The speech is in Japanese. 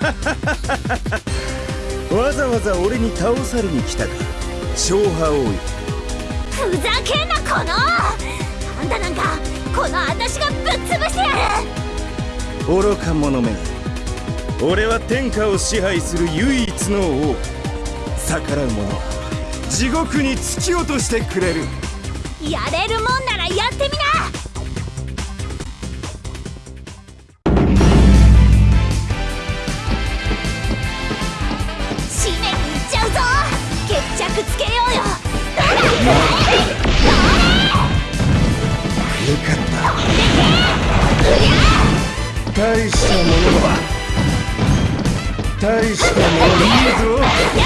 わざわざ俺に倒されに来たか。勝覇王よふざけんなこの!あんたなんかこの私がぶっ潰してやる!愚か者め俺は天下を支配する唯一の王。逆らう者は地獄に突き落としてくれる。やれるもんならや大したものは大したものだ。いいぞ